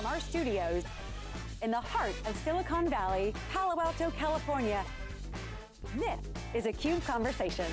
From our studios in the heart of Silicon Valley, Palo Alto, California, this is a CUBE Conversation.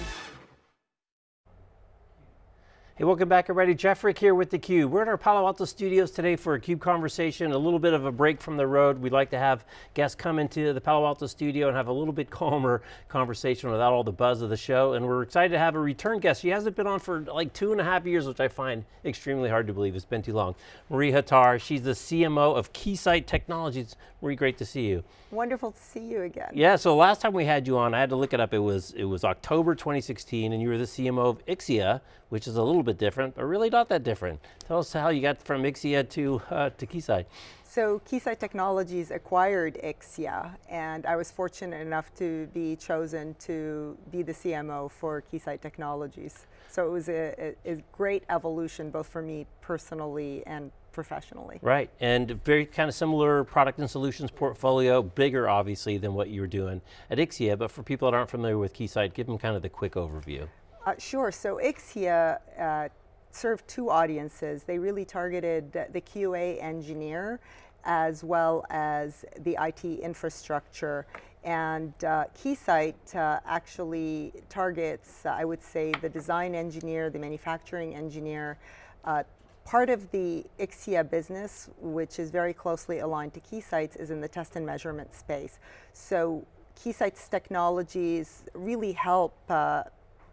Hey, welcome back everybody. Jeff Frick here with theCUBE. We're at our Palo Alto studios today for a CUBE conversation, a little bit of a break from the road. We'd like to have guests come into the Palo Alto studio and have a little bit calmer conversation without all the buzz of the show. And we're excited to have a return guest. She hasn't been on for like two and a half years, which I find extremely hard to believe. It's been too long. Marie Hattar, she's the CMO of Keysight Technologies. Marie, great to see you. Wonderful to see you again. Yeah, so last time we had you on, I had to look it up. It was it was October 2016, and you were the CMO of Ixia, which is a little bit different, but really not that different. Tell us how you got from Ixia to uh, to Keysight. So Keysight Technologies acquired Ixia, and I was fortunate enough to be chosen to be the CMO for Keysight Technologies. So it was a, a, a great evolution, both for me personally and professionally. Right, and very kind of similar product and solutions portfolio, bigger obviously than what you were doing at Ixia, but for people that aren't familiar with Keysight, give them kind of the quick overview. Uh, sure, so Ixia uh, served two audiences. They really targeted the QA engineer as well as the IT infrastructure. And uh, Keysight uh, actually targets, uh, I would say, the design engineer, the manufacturing engineer, uh, Part of the Ixia business, which is very closely aligned to Keysight's, is in the test and measurement space. So Keysight's technologies really help uh,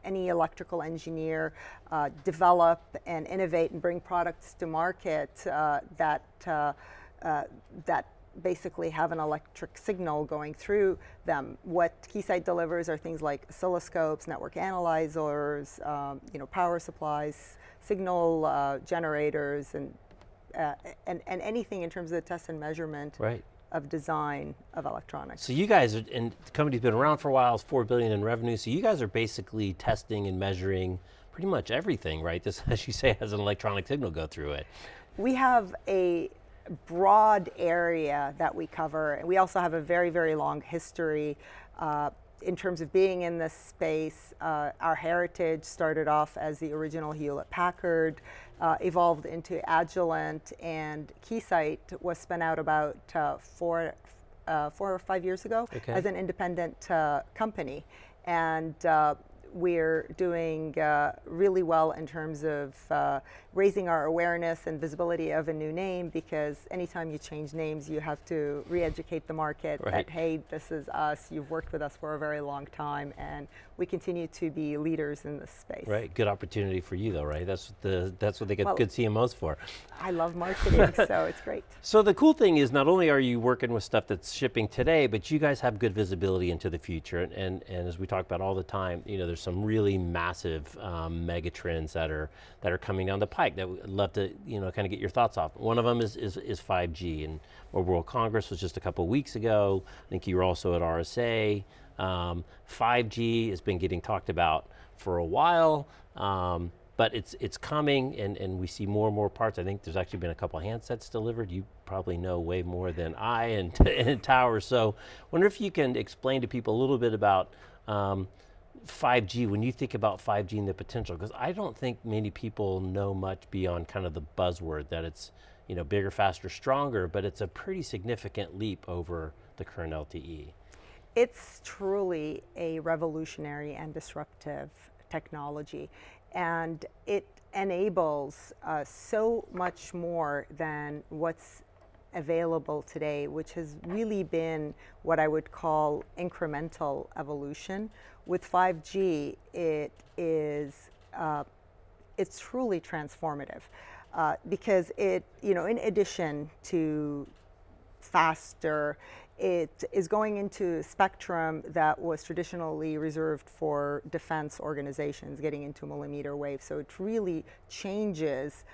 any electrical engineer uh, develop and innovate and bring products to market uh, that, uh, uh, that basically have an electric signal going through them. What Keysight delivers are things like oscilloscopes, network analyzers, um, you know, power supplies, signal uh, generators, and, uh, and, and anything in terms of the test and measurement right. Of design of electronics. So you guys, are, and the company's been around for a while, it's four billion in revenue, so you guys are basically testing and measuring pretty much everything, right? This, as you say, has an electronic signal go through it. We have a broad area that we cover. And we also have a very, very long history uh, in terms of being in this space. Uh, our heritage started off as the original Hewlett Packard, uh, evolved into Agilent, and Keysight was spun out about uh, four, uh, four or five years ago okay. as an independent uh, company. And we're doing uh, really well in terms of uh, raising our awareness and visibility of a new name because anytime you change names, you have to re-educate the market right. that, hey, this is us, you've worked with us for a very long time, and we continue to be leaders in this space. Right, good opportunity for you though, right? That's what, the, that's what they get well, good CMOs for. I love marketing, so it's great. So the cool thing is not only are you working with stuff that's shipping today, but you guys have good visibility into the future, and, and, and as we talk about all the time, you know, there's some really massive um, mega trends that are, that are coming down the pike that we'd love to, you know, kind of get your thoughts off. One of them is, is, is 5G, and World Congress was just a couple weeks ago. I think you were also at RSA. Um, 5G has been getting talked about for a while, um, but it's it's coming and, and we see more and more parts. I think there's actually been a couple handsets delivered. You probably know way more than I and, and Towers. So wonder if you can explain to people a little bit about um, 5G, when you think about 5G and the potential, because I don't think many people know much beyond kind of the buzzword that it's you know, bigger, faster, stronger, but it's a pretty significant leap over the current LTE. It's truly a revolutionary and disruptive technology, and it enables uh, so much more than what's available today, which has really been what I would call incremental evolution. With 5G, it is uh, it's truly transformative uh, because it, you know, in addition to faster it is going into spectrum that was traditionally reserved for defense organizations getting into millimeter wave. So it really changes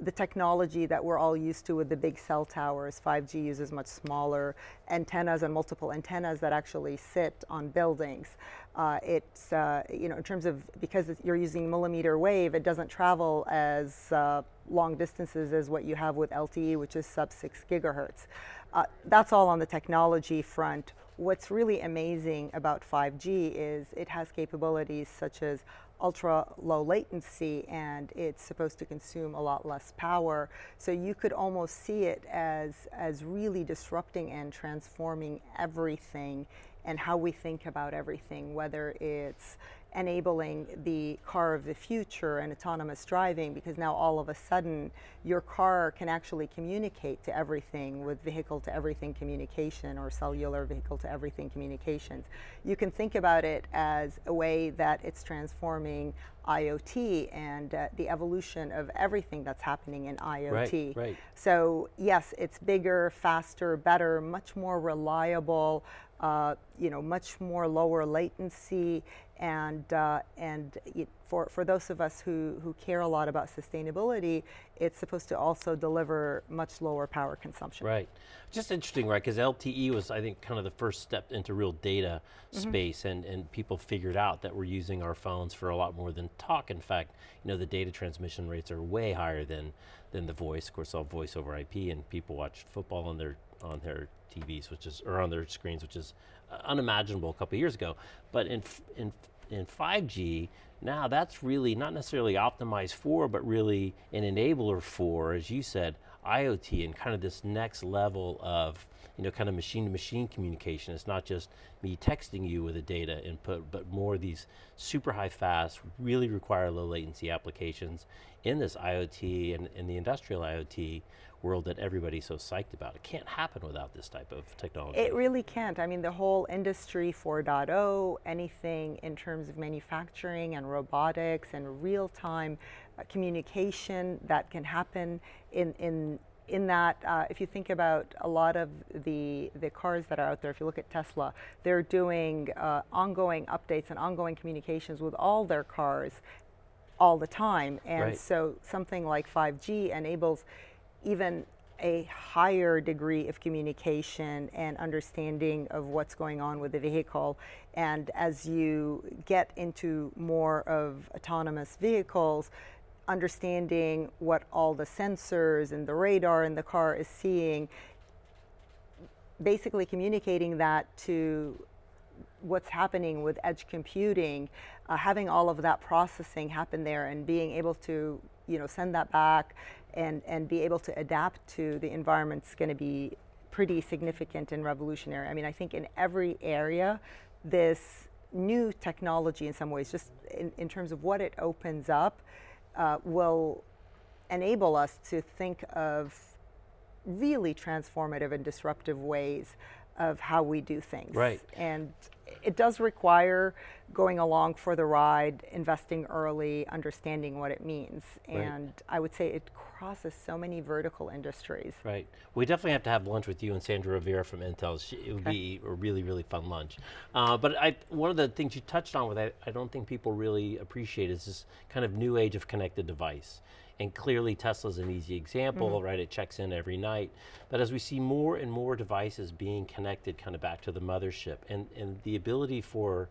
the technology that we're all used to with the big cell towers. 5G uses much smaller antennas and multiple antennas that actually sit on buildings. Uh, it's, uh, you know, in terms of, because you're using millimeter wave, it doesn't travel as uh, long distances as what you have with LTE, which is sub six gigahertz. Uh, that's all on the technology front. What's really amazing about 5G is it has capabilities such as ultra low latency and it's supposed to consume a lot less power. So you could almost see it as, as really disrupting and transforming everything and how we think about everything, whether it's enabling the car of the future and autonomous driving because now all of a sudden your car can actually communicate to everything with vehicle to everything communication or cellular vehicle to everything communications. You can think about it as a way that it's transforming IoT and uh, the evolution of everything that's happening in IoT. Right, right. So yes, it's bigger, faster, better, much more reliable, uh, you know, much more lower latency, and uh, and it, for for those of us who who care a lot about sustainability, it's supposed to also deliver much lower power consumption. Right, just interesting, right? Because LTE was, I think, kind of the first step into real data mm -hmm. space, and and people figured out that we're using our phones for a lot more than talk. In fact, you know, the data transmission rates are way higher than than the voice. Of course, all voice over IP, and people watch football on their on their TVs, which is or on their screens, which is uh, unimaginable a couple years ago. But in in in 5G, now that's really not necessarily optimized for, but really an enabler for, as you said, IoT and kind of this next level of you know, kind of machine to machine communication. It's not just me texting you with a data input, but more these super high fast, really require low latency applications in this IoT and in the industrial IoT world that everybody's so psyched about. It can't happen without this type of technology. It really can't. I mean, the whole industry 4.0, anything in terms of manufacturing and robotics and real-time uh, communication that can happen in, in in that, uh, if you think about a lot of the, the cars that are out there, if you look at Tesla, they're doing uh, ongoing updates and ongoing communications with all their cars all the time. And right. so something like 5G enables even a higher degree of communication and understanding of what's going on with the vehicle. And as you get into more of autonomous vehicles, understanding what all the sensors and the radar in the car is seeing, basically communicating that to what's happening with edge computing, uh, having all of that processing happen there and being able to you know, send that back and, and be able to adapt to the environment is going to be pretty significant and revolutionary. I mean, I think in every area, this new technology in some ways, just in, in terms of what it opens up, uh, will enable us to think of really transformative and disruptive ways of how we do things. Right. And it does require going along for the ride, investing early, understanding what it means. Right. And I would say it crosses so many vertical industries. Right. We definitely have to have lunch with you and Sandra Rivera from Intel. She, it would okay. be a really, really fun lunch. Uh, but I, one of the things you touched on with I, I don't think people really appreciate is this kind of new age of connected device. And clearly Tesla's an easy example, mm -hmm. right? It checks in every night. But as we see more and more devices being connected kind of back to the mothership and, and the ability for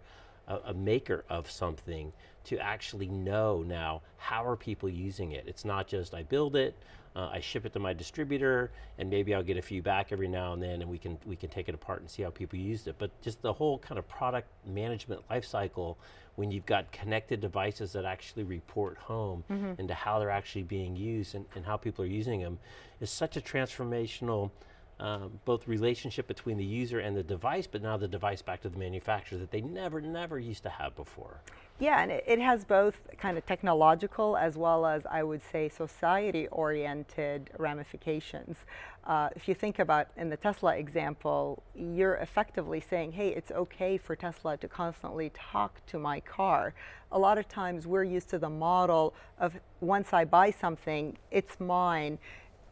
a, a maker of something to actually know now how are people using it. It's not just I build it, uh, I ship it to my distributor, and maybe I'll get a few back every now and then, and we can we can take it apart and see how people used it. But just the whole kind of product management lifecycle, when you've got connected devices that actually report home mm -hmm. into how they're actually being used and, and how people are using them, is such a transformational um, both relationship between the user and the device, but now the device back to the manufacturer that they never, never used to have before. Yeah, and it, it has both kind of technological as well as, I would say, society-oriented ramifications. Uh, if you think about in the Tesla example, you're effectively saying, hey, it's okay for Tesla to constantly talk to my car. A lot of times we're used to the model of once I buy something, it's mine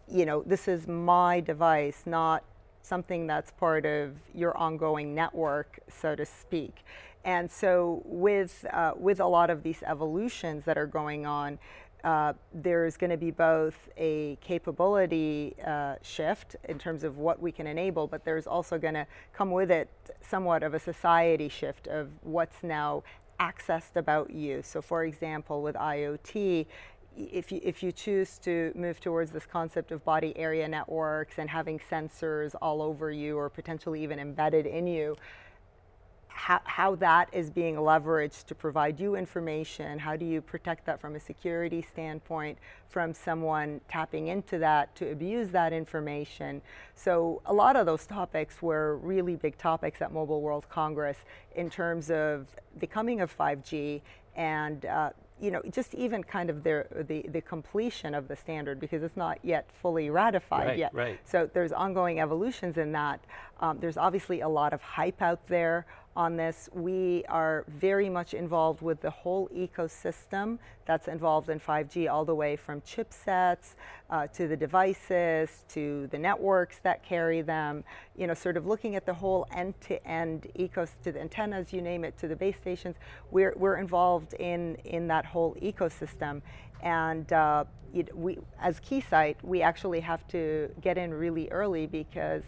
you know, this is my device, not something that's part of your ongoing network, so to speak. And so with, uh, with a lot of these evolutions that are going on, uh, there's going to be both a capability uh, shift in terms of what we can enable, but there's also going to come with it somewhat of a society shift of what's now accessed about you. So for example, with IoT, if you, if you choose to move towards this concept of body area networks and having sensors all over you or potentially even embedded in you, how, how that is being leveraged to provide you information. How do you protect that from a security standpoint, from someone tapping into that to abuse that information? So a lot of those topics were really big topics at Mobile World Congress in terms of the coming of 5G and uh, you know, just even kind of the, the, the, completion of the standard because it's not yet fully ratified right, yet. Right. So there's ongoing evolutions in that. Um, there's obviously a lot of hype out there on this. We are very much involved with the whole ecosystem that's involved in 5G, all the way from chipsets uh, to the devices to the networks that carry them. You know, sort of looking at the whole end-to-end ecosystem, to the antennas, you name it, to the base stations. We're we're involved in in that whole ecosystem, and. Uh, we, as Keysight, we actually have to get in really early because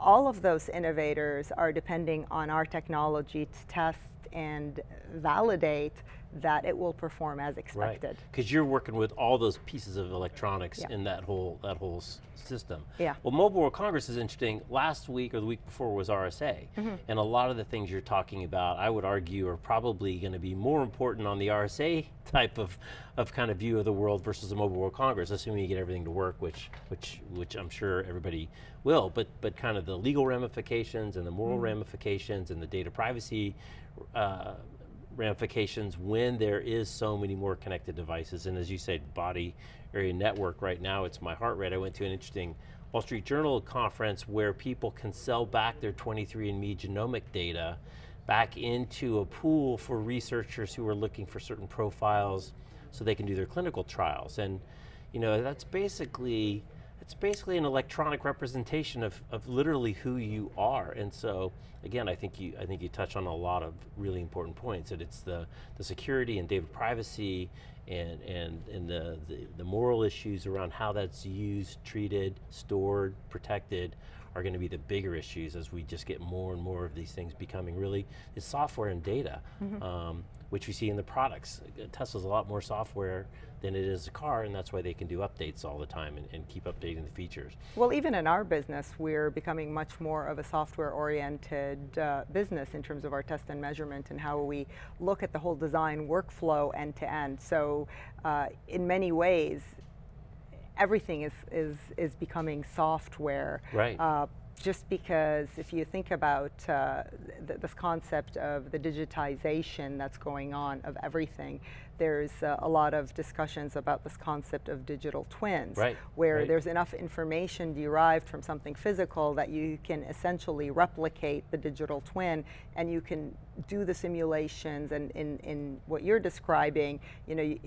all of those innovators are depending on our technology to test and validate that it will perform as expected. Right, because you're working with all those pieces of electronics yeah. in that whole that whole system. Yeah. Well, Mobile World Congress is interesting. Last week or the week before was RSA, mm -hmm. and a lot of the things you're talking about, I would argue, are probably going to be more important on the RSA type of of kind of view of the world versus the Mobile World Congress, assuming you get everything to work, which which which I'm sure everybody will. But but kind of the legal ramifications and the moral mm -hmm. ramifications and the data privacy. Uh, ramifications when there is so many more connected devices. And as you said, body area network right now, it's my heart rate. I went to an interesting Wall Street Journal conference where people can sell back their 23andMe genomic data back into a pool for researchers who are looking for certain profiles so they can do their clinical trials. And you know, that's basically it's basically an electronic representation of, of literally who you are. And so, again, I think you I think you touch on a lot of really important points. That it's the the security and data privacy and and and the, the, the moral issues around how that's used, treated, stored, protected are going to be the bigger issues as we just get more and more of these things becoming really, it's software and data, mm -hmm. um, which we see in the products. Tesla's a lot more software than it is a car, and that's why they can do updates all the time and, and, keep updating the features. Well, even in our business, we're becoming much more of a software-oriented uh, business in terms of our test and measurement and how we look at the whole design workflow end to end. So, uh, in many ways, everything is, is, is becoming software. Right. Uh, just because if you think about uh, th this concept of the digitization that's going on of everything, there's uh, a lot of discussions about this concept of digital twins, right, where right. there's enough information derived from something physical that you can essentially replicate the digital twin and you can do the simulations and in, in what you're describing, you know, you,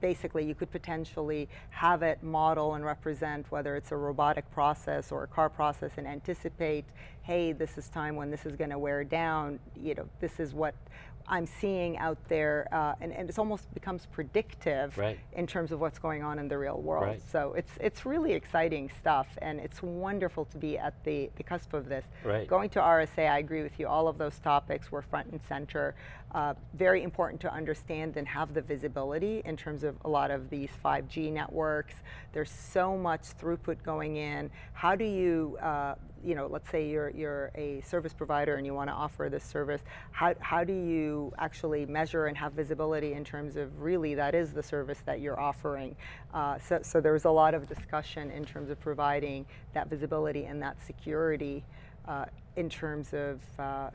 basically you could potentially have it model and represent whether it's a robotic process or a car process and anticipate, hey, this is time when this is going to wear down, you know, this is what I'm seeing out there, uh, and, and it almost becomes predictive right. in terms of what's going on in the real world. Right. So it's it's really exciting stuff, and it's wonderful to be at the, the cusp of this. Right. Going to RSA, I agree with you, all of those topics were front and center. Uh, very important to understand and have the visibility in terms of a lot of these 5G networks. There's so much throughput going in. How do you uh, you know, let's say you're, you're a service provider and you want to offer this service, how, how do you actually measure and have visibility in terms of really that is the service that you're offering? Uh, so, so there's a lot of discussion in terms of providing that visibility and that security uh, in terms of uh,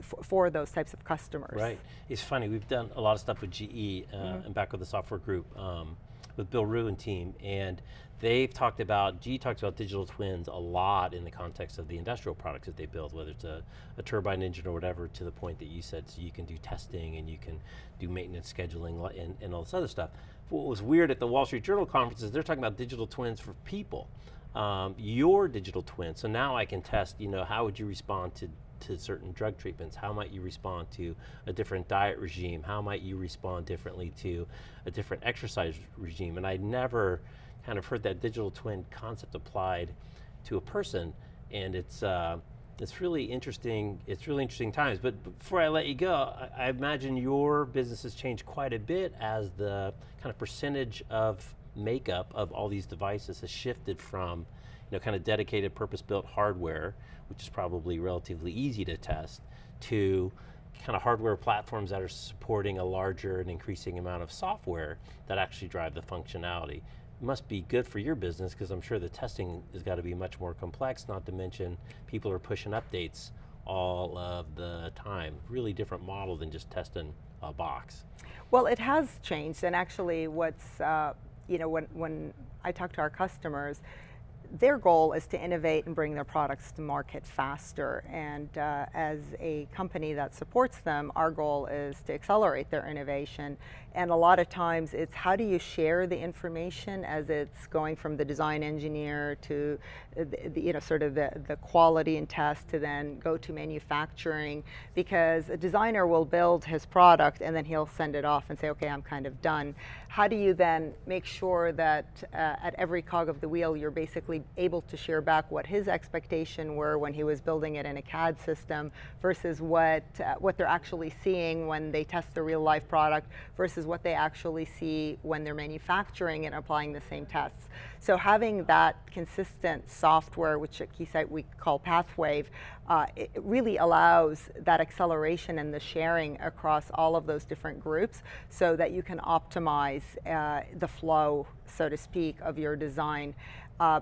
for those types of customers. Right. It's funny, we've done a lot of stuff with GE mm -hmm. and back with the software group um, with Bill Ruh and team, and they've talked about, GE talks about digital twins a lot in the context of the industrial products that they build, whether it's a, a, turbine engine or whatever, to the point that you said, so you can do testing and you can do maintenance scheduling and, and all this other stuff. What was weird at the Wall Street Journal conference is they're talking about digital twins for people. Um, your digital twin, so now I can test, you know, how would you respond to to certain drug treatments? How might you respond to a different diet regime? How might you respond differently to a different exercise regime? And I never kind of heard that digital twin concept applied to a person, and it's uh, it's really interesting. It's really interesting times. But before I let you go, I, I imagine your business has changed quite a bit as the kind of percentage of makeup of all these devices has shifted from you know, kind of dedicated purpose-built hardware, which is probably relatively easy to test, to kind of hardware platforms that are supporting a larger and increasing amount of software that actually drive the functionality. It must be good for your business because I'm sure the testing has got to be much more complex, not to mention people are pushing updates all of the time. Really different model than just testing a box. Well, it has changed, and actually what's, uh, you know, when, when I talk to our customers, their goal is to innovate and bring their products to market faster. And uh, as a company that supports them, our goal is to accelerate their innovation. And a lot of times it's how do you share the information as it's going from the design engineer to the, the, you know, sort of the, the quality and test to then go to manufacturing. Because a designer will build his product and then he'll send it off and say, okay, I'm kind of done. How do you then make sure that uh, at every cog of the wheel you're basically able to share back what his expectation were when he was building it in a CAD system versus what, uh, what they're actually seeing when they test the real life product versus what they actually see when they're manufacturing and applying the same tests. So having that consistent software, which at Keysight we call Pathwave, uh, it really allows that acceleration and the sharing across all of those different groups so that you can optimize uh, the flow, so to speak, of your design. Uh,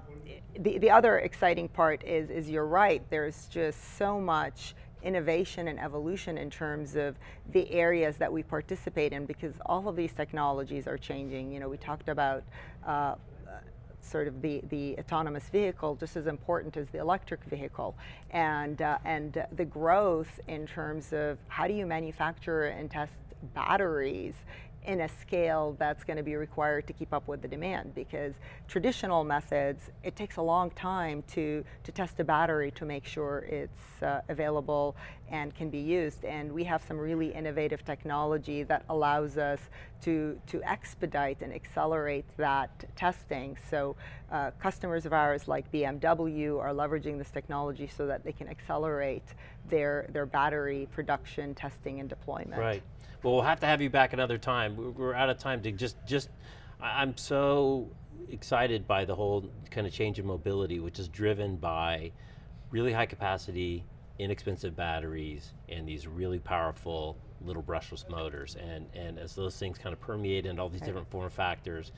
the, the other exciting part is, is you're right, there's just so much innovation and evolution in terms of the areas that we participate in because all of these technologies are changing. You know, we talked about uh, sort of the, the autonomous vehicle just as important as the electric vehicle. And, uh, and the growth in terms of how do you manufacture and test batteries in a scale that's going to be required to keep up with the demand because traditional methods, it takes a long time to, to test a battery to make sure it's uh, available and can be used. And we have some really innovative technology that allows us to, to expedite and accelerate that testing. So uh, customers of ours like BMW are leveraging this technology so that they can accelerate their, their battery production, testing, and deployment. Right. Well, we'll have to have you back another time. We're out of time to just, just I'm so excited by the whole kind of change in mobility, which is driven by really high capacity, inexpensive batteries, and these really powerful little brushless motors. And, and as those things kind of permeate into all these right. different form factors,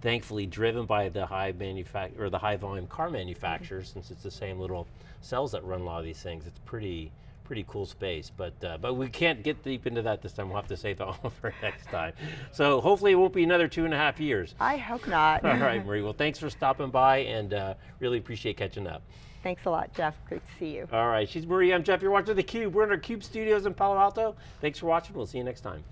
thankfully driven by the high manufact or the high volume car manufacturers, mm -hmm. since it's the same little cells that run a lot of these things, it's pretty, pretty cool space, but uh, but we can't get deep into that this time. We'll have to save that one for next time. So hopefully it won't be another two and a half years. I hope not. All right, Marie. Well, thanks for stopping by, and uh, really appreciate catching up. Thanks a lot, Jeff. Great to see you. All right, she's Marie. I'm Jeff. You're watching theCUBE. We're in our CUBE studios in Palo Alto. Thanks for watching. We'll see you next time.